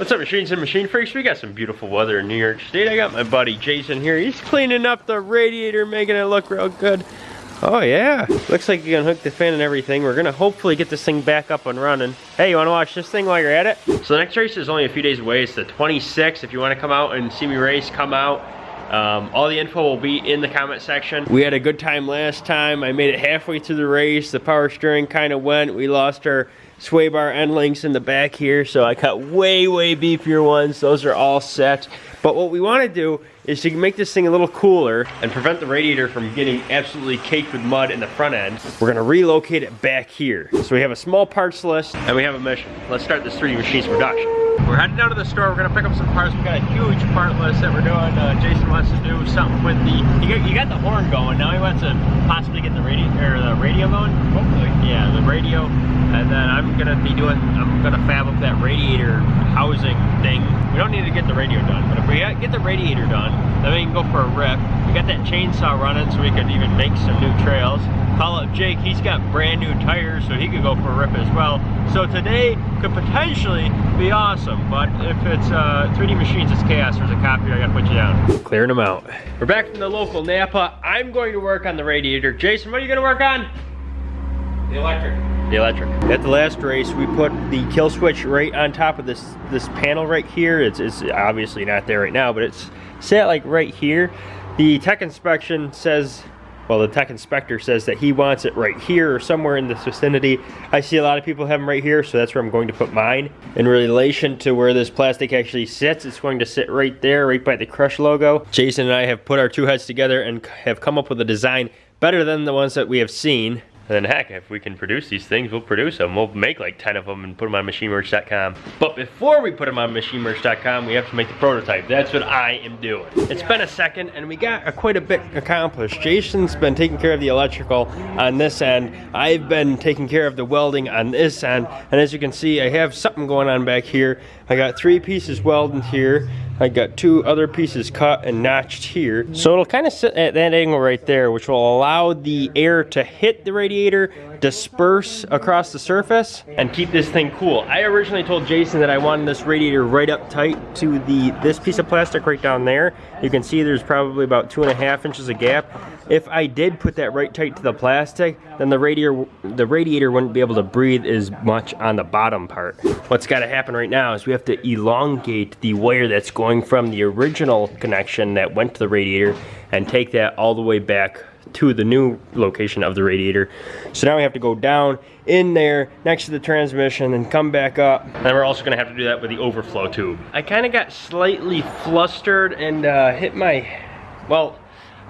What's up, machines and machine freaks? We got some beautiful weather in New York State. I got my buddy Jason here. He's cleaning up the radiator, making it look real good. Oh yeah, looks like you can hook the fan and everything. We're gonna hopefully get this thing back up and running. Hey, you wanna watch this thing while you're at it? So the next race is only a few days away. It's the 26th. If you wanna come out and see me race, come out. Um, all the info will be in the comment section. We had a good time last time. I made it halfway through the race. The power steering kind of went. We lost our sway bar end links in the back here, so I cut way, way beefier ones. Those are all set. But what we want to do is to make this thing a little cooler and prevent the radiator from getting absolutely caked with mud in the front end. We're going to relocate it back here. So we have a small parts list and we have a mission. Let's start this 3D Machines production. We're heading down to the store. We're gonna pick up some parts. We got a huge part list that we're doing. Uh, Jason wants to do something with the. You got, you got the horn going. Now he wants to possibly get the radio or the radio going. Hopefully. Yeah, the radio. And then I'm gonna be doing. I'm gonna fab up that radiator housing thing. We don't need to get the radio done, but if we get the radiator done, then we can go for a rip. We got that chainsaw running, so we could even make some new trails. Call up Jake. He's got brand new tires, so he could go for a rip as well. So today could potentially be awesome, but if it's uh, 3D Machines, it's chaos. There's a copy, I gotta put you down. Clearing them out. We're back from the local Napa. I'm going to work on the radiator. Jason, what are you gonna work on? The electric. The electric. At the last race, we put the kill switch right on top of this this panel right here. It's, it's obviously not there right now, but it's set like right here. The tech inspection says well, the tech inspector says that he wants it right here or somewhere in this vicinity. I see a lot of people have them right here, so that's where I'm going to put mine. In relation to where this plastic actually sits, it's going to sit right there, right by the Crush logo. Jason and I have put our two heads together and have come up with a design better than the ones that we have seen. And then heck, if we can produce these things, we'll produce them. We'll make like 10 of them and put them on machinemerch.com. But before we put them on machinemerch.com, we have to make the prototype. That's what I am doing. It's been a second and we got a, quite a bit accomplished. Jason's been taking care of the electrical on this end. I've been taking care of the welding on this end. And as you can see, I have something going on back here. I got three pieces welded here. I got two other pieces cut and notched here. So it'll kind of sit at that angle right there, which will allow the air to hit the radiator, disperse across the surface, and keep this thing cool. I originally told Jason that I wanted this radiator right up tight to the this piece of plastic right down there. You can see there's probably about two and a half inches of gap. If I did put that right tight to the plastic, then the radiator, the radiator wouldn't be able to breathe as much on the bottom part. What's gotta happen right now is we have to elongate the wire that's going from the original connection that went to the radiator and take that all the way back to the new location of the radiator. So now we have to go down in there next to the transmission and come back up. And we're also gonna have to do that with the overflow tube. I kind of got slightly flustered and uh, hit my, well,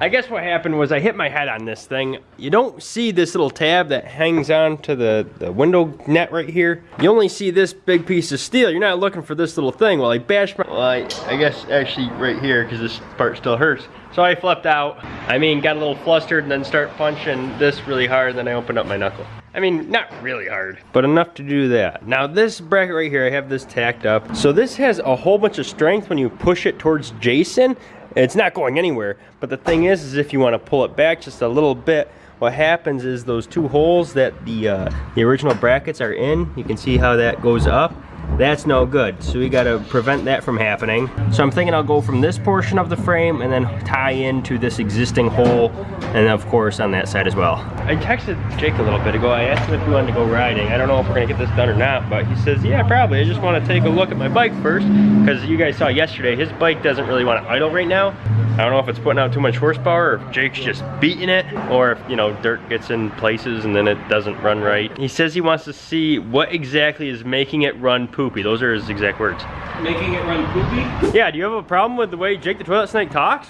I guess what happened was I hit my head on this thing. You don't see this little tab that hangs on to the, the window net right here. You only see this big piece of steel. You're not looking for this little thing. Well, I bashed my, well, I, I guess actually right here because this part still hurts. So I flipped out. I mean, got a little flustered and then start punching this really hard. Then I opened up my knuckle. I mean, not really hard, but enough to do that. Now this bracket right here, I have this tacked up. So this has a whole bunch of strength when you push it towards Jason. It's not going anywhere. But the thing is, is if you want to pull it back just a little bit, what happens is those two holes that the, uh, the original brackets are in, you can see how that goes up that's no good. So we gotta prevent that from happening. So I'm thinking I'll go from this portion of the frame and then tie into this existing hole and of course on that side as well. I texted Jake a little bit ago. I asked him if he wanted to go riding. I don't know if we're gonna get this done or not, but he says, yeah, probably. I just wanna take a look at my bike first because you guys saw yesterday, his bike doesn't really wanna idle right now. I don't know if it's putting out too much horsepower or if Jake's just beating it or if, you know, dirt gets in places and then it doesn't run right. He says he wants to see what exactly is making it run poopy. Those are his exact words. Making it run poopy? Yeah, do you have a problem with the way Jake the Toilet Snake talks?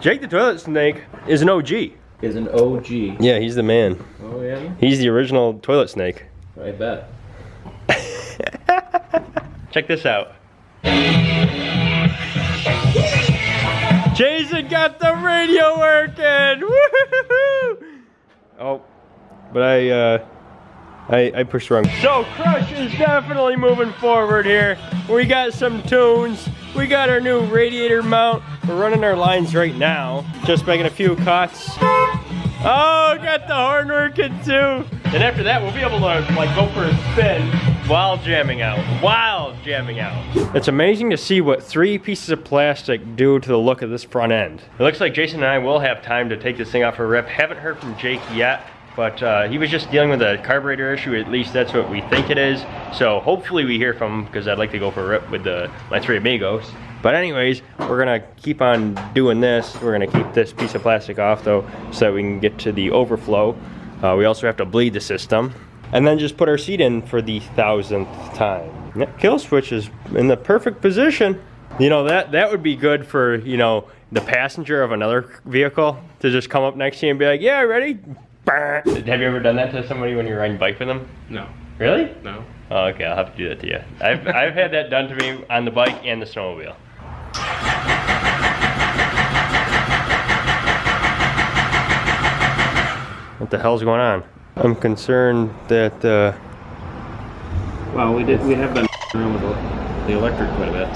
Jake the Toilet Snake is an OG. Is an OG. Yeah, he's the man. Oh yeah? He's the original toilet snake. I bet. Check this out. Jason got the radio working! Oh, but I, uh, I, I pushed wrong. So Crush is definitely moving forward here. We got some tunes. We got our new radiator mount. We're running our lines right now. Just making a few cuts. Oh, got the horn working too. And after that, we'll be able to like go for a spin while jamming out, while jamming out. It's amazing to see what three pieces of plastic do to the look of this front end. It looks like Jason and I will have time to take this thing off for a rip. Haven't heard from Jake yet, but uh, he was just dealing with a carburetor issue. At least that's what we think it is. So hopefully we hear from him because I'd like to go for a rip with the my three amigos. But anyways, we're gonna keep on doing this. We're gonna keep this piece of plastic off though so that we can get to the overflow. Uh, we also have to bleed the system. And then just put our seat in for the thousandth time. That kill switch is in the perfect position. You know, that, that would be good for, you know, the passenger of another vehicle to just come up next to you and be like, yeah, ready? Have you ever done that to somebody when you're riding bike with them? No. Really? No. Oh, okay, I'll have to do that to you. I've, I've had that done to me on the bike and the snowmobile. What the hell's going on? I'm concerned that, uh, Well, we did. We have been around with the, the electric quite a bit.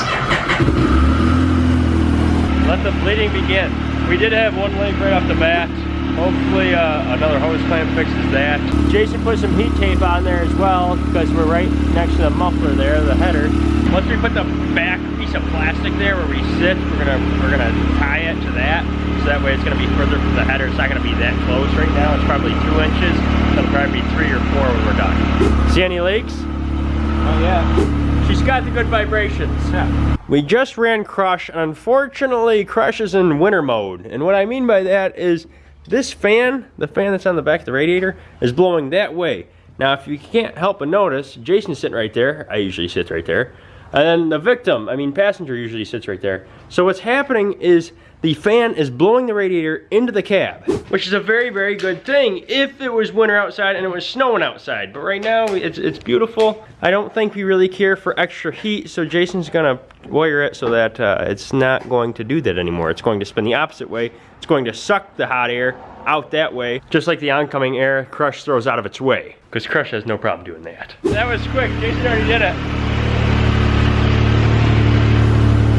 let the bleeding begin. We did have one leak right off the bat. Hopefully uh, another hose clamp fixes that. Jason put some heat tape on there as well because we're right next to the muffler there, the header. Once we put the back piece of plastic there where we sit, we're gonna we're gonna tie it to that. So that way it's gonna be further from the header. It's not gonna be that close right now. It's probably two inches. It'll probably be three or four when we're done. See any leaks? Oh yeah. She's got the good vibrations. Yeah. We just ran Crush, unfortunately, Crush is in winter mode. And what I mean by that is this fan, the fan that's on the back of the radiator, is blowing that way. Now, if you can't help but notice, Jason's sitting right there. I usually sit right there. And then the victim, I mean passenger usually sits right there. So what's happening is the fan is blowing the radiator into the cab, which is a very, very good thing if it was winter outside and it was snowing outside. But right now, it's, it's beautiful. I don't think we really care for extra heat, so Jason's gonna wire it so that uh, it's not going to do that anymore. It's going to spin the opposite way. It's going to suck the hot air out that way, just like the oncoming air Crush throws out of its way. Because Crush has no problem doing that. That was quick, Jason already did it.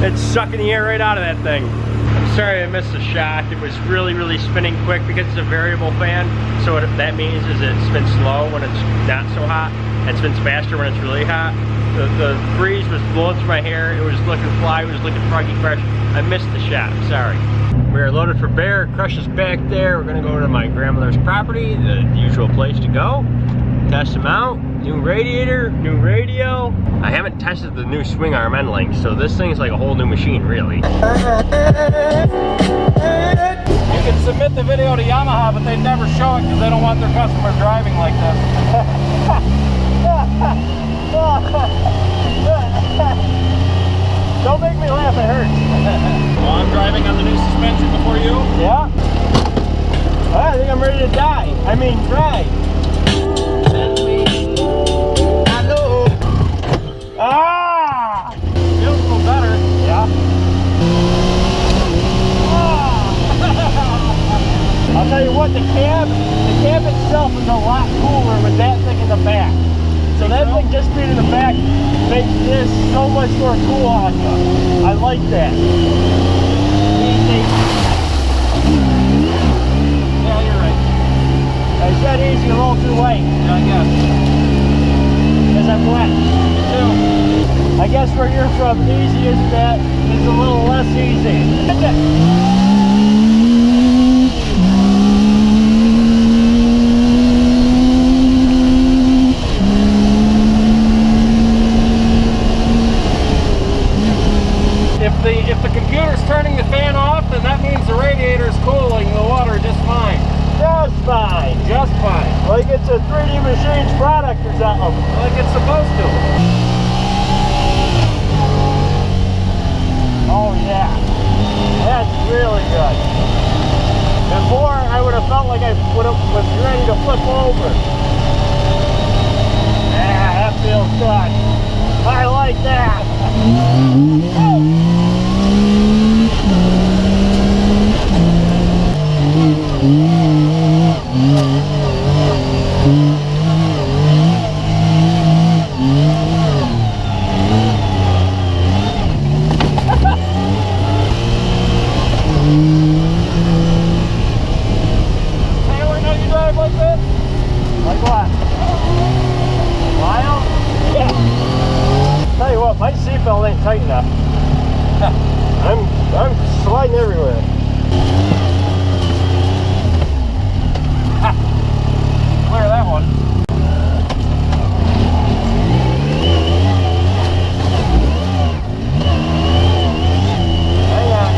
It's sucking the air right out of that thing. I'm sorry I missed the shot. It was really, really spinning quick because it's a variable fan. So what that means is it spins slow when it's not so hot It spins faster when it's really hot. The, the breeze was blowing through my hair. It was looking fly. It was looking froggy fresh. I missed the shot. I'm sorry. We are loaded for bear. Crush is back there. We're gonna go to my grandmother's property, the usual place to go. Test them out. New radiator, new radio. I haven't tested the new swing arm end link, so this thing is like a whole new machine, really. You can submit the video to Yamaha, but they never show it because they don't want their customers driving like this. Don't make me laugh, it hurts. well, I'm driving on the new suspension before you. Yeah. I think I'm ready to die. I mean, try. What, the cab, the cab itself is a lot cooler with that thing in the back. So that thing just being in the back makes this so much more cool on you. I like that. Easy. Yeah, you're right. I said easy a little too late. Yeah, I guess. Because I'm wet. Me too. I guess where you're from, easy isn't that? It's a little less easy. If the if the computer's turning the fan off, then that means the radiator's cooling the water just fine. Just fine. Just fine. Like it's a 3D Machines product or something. Like it's supposed to. Oh yeah. That's really good. Before I would have felt like I would have, was ready to flip over. Yeah, that feels good. I like that. Tight enough. I'm I'm sliding everywhere. Clear that one. Hang on.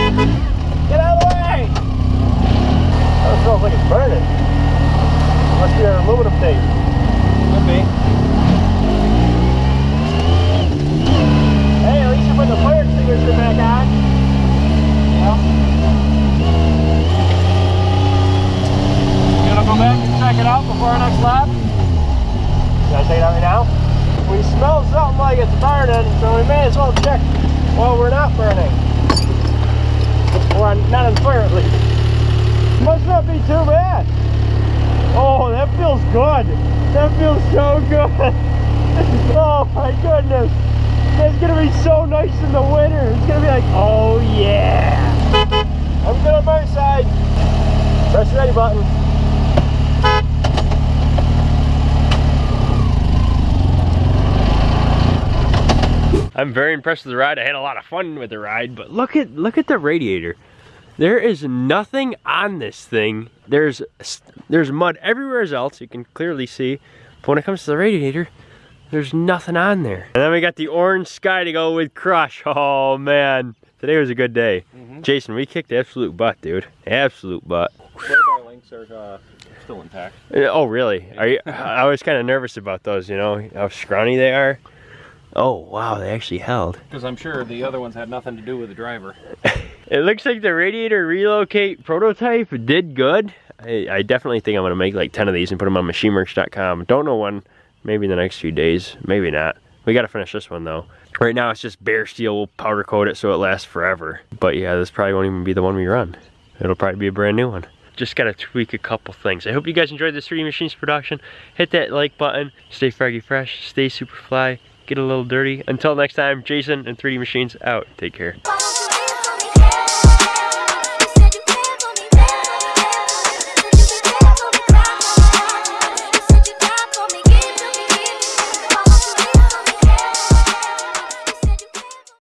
Get out of the way! That smells like it's burning. Must be our aluminum tape. Could be. Hey, at least you put the fire extinguisher back on. You gonna go back and check it out before our next lap? Should I take it out right now? We smell something like it's burning, so we may as well check while we're not burning. Or not least. Must not be too bad. Oh, that feels good. That feels so good. oh my goodness. It's gonna be so nice in the winter. It's gonna be like, oh yeah. I'm good on my side. Press ready button. I'm very impressed with the ride. I had a lot of fun with the ride, but look at look at the radiator. There is nothing on this thing. There's there's mud everywhere else. You can clearly see. But when it comes to the radiator, there's nothing on there. And then we got the orange sky to go with Crush. Oh man, today was a good day. Jason, we kicked absolute butt, dude. Absolute butt. Radar links are uh, still intact. Oh really? Are you? I was kind of nervous about those. You know how scrawny they are. Oh wow, they actually held. Because I'm sure the other ones had nothing to do with the driver. It looks like the radiator relocate prototype did good. I, I definitely think I'm gonna make like 10 of these and put them on machineworks.com. Don't know when, maybe in the next few days, maybe not. We gotta finish this one though. Right now it's just bare steel, we'll powder coat it so it lasts forever. But yeah, this probably won't even be the one we run. It'll probably be a brand new one. Just gotta tweak a couple things. I hope you guys enjoyed this 3D Machines production. Hit that like button, stay froggy fresh, stay super fly, get a little dirty. Until next time, Jason and 3D Machines out. Take care.